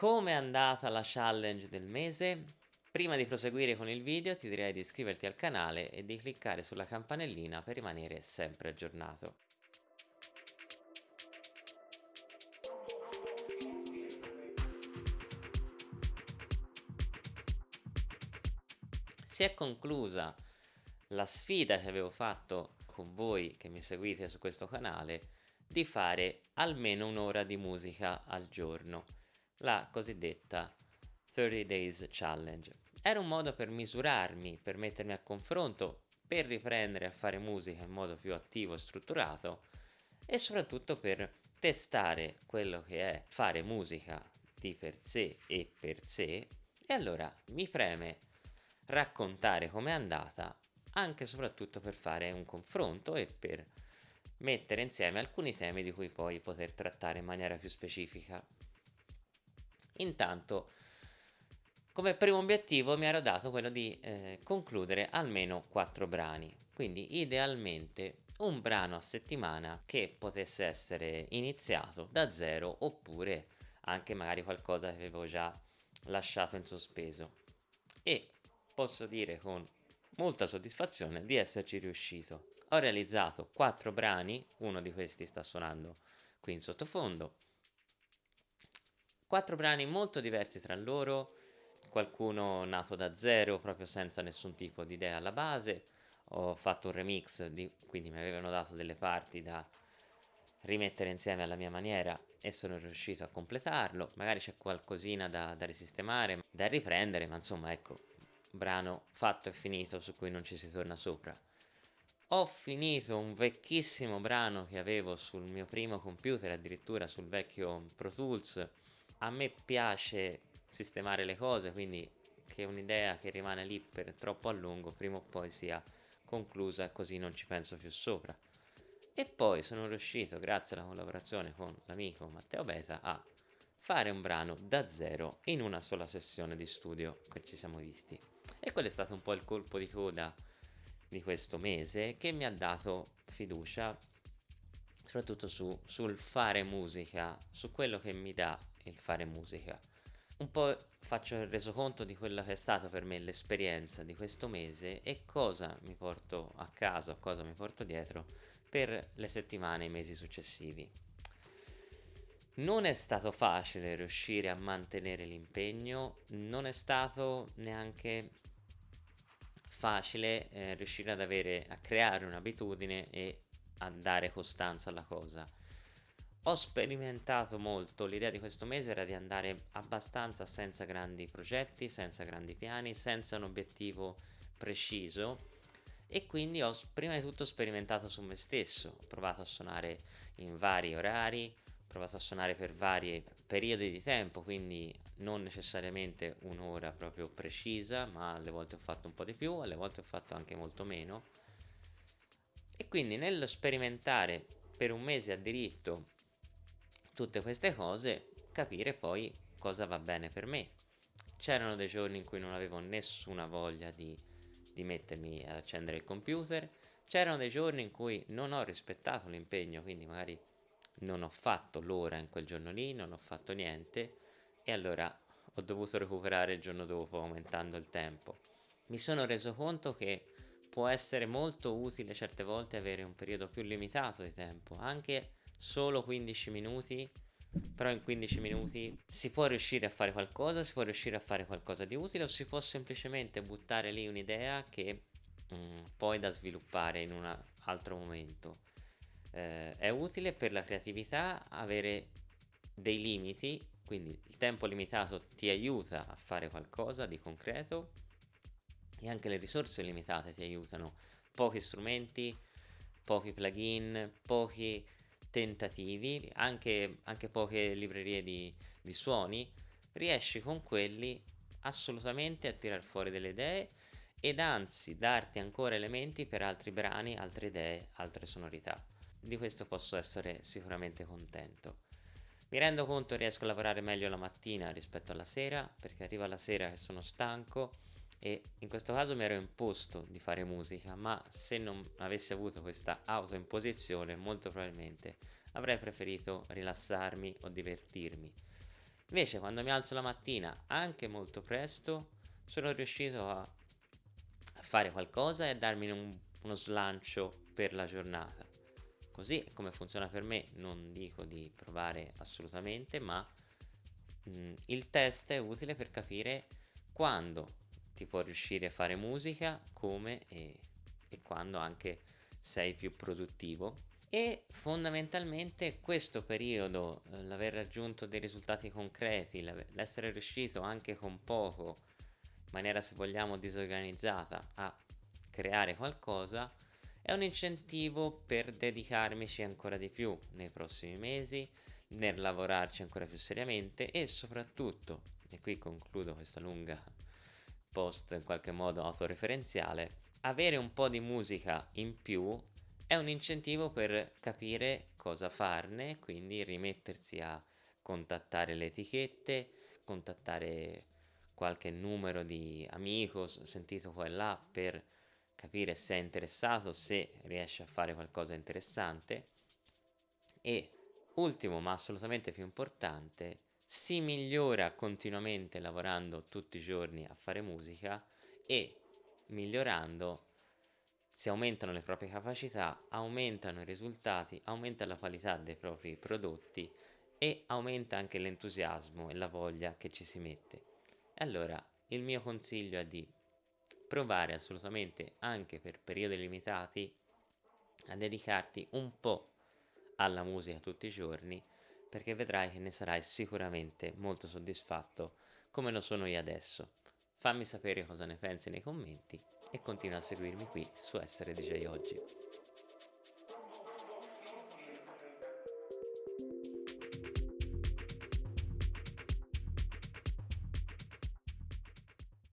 Come è andata la challenge del mese? Prima di proseguire con il video ti direi di iscriverti al canale e di cliccare sulla campanellina per rimanere sempre aggiornato. Si è conclusa la sfida che avevo fatto con voi che mi seguite su questo canale di fare almeno un'ora di musica al giorno, la cosiddetta 30 Days Challenge. Era un modo per misurarmi, per mettermi a confronto, per riprendere a fare musica in modo più attivo e strutturato e soprattutto per testare quello che è fare musica di per sé e per sé e allora mi preme raccontare com'è andata anche e soprattutto per fare un confronto e per mettere insieme alcuni temi di cui poi poter trattare in maniera più specifica. Intanto, come primo obiettivo mi ero dato quello di eh, concludere almeno quattro brani, quindi idealmente un brano a settimana che potesse essere iniziato da zero oppure anche magari qualcosa che avevo già lasciato in sospeso e posso dire con molta soddisfazione di esserci riuscito. Ho realizzato quattro brani, uno di questi sta suonando qui in sottofondo, quattro brani molto diversi tra loro, qualcuno nato da zero proprio senza nessun tipo di idea alla base, ho fatto un remix, di, quindi mi avevano dato delle parti da rimettere insieme alla mia maniera e sono riuscito a completarlo, magari c'è qualcosina da, da risistemare, da riprendere, ma insomma ecco, brano fatto e finito su cui non ci si torna sopra. Ho finito un vecchissimo brano che avevo sul mio primo computer, addirittura sul vecchio Pro Tools. A me piace sistemare le cose, quindi che un'idea che rimane lì per troppo a lungo prima o poi sia conclusa così non ci penso più sopra. E poi sono riuscito, grazie alla collaborazione con l'amico Matteo Beta, a fare un brano da zero in una sola sessione di studio che ci siamo visti. E quello è stato un po' il colpo di coda di questo mese che mi ha dato fiducia soprattutto su, sul fare musica, su quello che mi dà il fare musica. Un po' faccio il resoconto di quello che è stata per me l'esperienza di questo mese e cosa mi porto a casa, cosa mi porto dietro per le settimane e i mesi successivi. Non è stato facile riuscire a mantenere l'impegno, non è stato neanche facile eh, riuscire ad avere, a creare un'abitudine e a dare costanza alla cosa. Ho sperimentato molto, l'idea di questo mese era di andare abbastanza senza grandi progetti, senza grandi piani, senza un obiettivo preciso. E quindi ho prima di tutto sperimentato su me stesso, ho provato a suonare in vari orari, ho provato a suonare per vari periodi di tempo, quindi non necessariamente un'ora proprio precisa, ma alle volte ho fatto un po' di più, alle volte ho fatto anche molto meno. E quindi nello sperimentare per un mese a diritto tutte queste cose, capire poi cosa va bene per me. C'erano dei giorni in cui non avevo nessuna voglia di, di mettermi ad accendere il computer, c'erano dei giorni in cui non ho rispettato l'impegno, quindi magari non ho fatto l'ora in quel giorno lì, non ho fatto niente e allora ho dovuto recuperare il giorno dopo aumentando il tempo. Mi sono reso conto che può essere molto utile certe volte avere un periodo più limitato di tempo, anche solo 15 minuti, però in 15 minuti si può riuscire a fare qualcosa, si può riuscire a fare qualcosa di utile o si può semplicemente buttare lì un'idea che mm, poi da sviluppare in un altro momento. Eh, è utile per la creatività avere dei limiti quindi il tempo limitato ti aiuta a fare qualcosa di concreto e anche le risorse limitate ti aiutano. Pochi strumenti, pochi plugin, pochi tentativi, anche, anche poche librerie di, di suoni, riesci con quelli assolutamente a tirar fuori delle idee ed anzi darti ancora elementi per altri brani, altre idee, altre sonorità. Di questo posso essere sicuramente contento. Mi rendo conto che riesco a lavorare meglio la mattina rispetto alla sera, perché arriva la sera che sono stanco e in questo caso mi ero imposto di fare musica, ma se non avessi avuto questa autoimposizione molto probabilmente avrei preferito rilassarmi o divertirmi. Invece quando mi alzo la mattina, anche molto presto, sono riuscito a, fare qualcosa e a darmi un, uno slancio per la giornata. Così come funziona per me, non dico di provare assolutamente, ma mh, mm, il test è utile per capire quando ti può riuscire a fare musica, come e, e quando anche sei più produttivo. E fondamentalmente questo periodo, eh, l'aver raggiunto dei risultati concreti, l'essere riuscito anche con poco, in maniera se vogliamo disorganizzata, a creare qualcosa, è un incentivo per dedicarmici ancora di più nei prossimi mesi, nel lavorarci ancora più seriamente e soprattutto, e qui concludo questa lunga post in qualche modo autoreferenziale, avere un po' di musica in più è un incentivo per capire cosa farne, quindi rimettersi a contattare le etichette, contattare qualche numero di amico sentito qua e là per capire se è interessato, se riesce a fare qualcosa di interessante. E ultimo ma assolutamente più importante si migliora continuamente lavorando tutti i giorni a fare musica e migliorando si aumentano le proprie capacità, aumentano i risultati, aumenta la qualità dei propri prodotti e aumenta anche l'entusiasmo e la voglia che ci si mette. Allora, il mio consiglio è di provare assolutamente anche per periodi limitati a dedicarti un po' alla musica tutti i giorni perché vedrai che ne sarai sicuramente molto soddisfatto come lo sono io adesso. Fammi sapere cosa ne pensi nei commenti e continua a seguirmi qui su Essere DJ Oggi.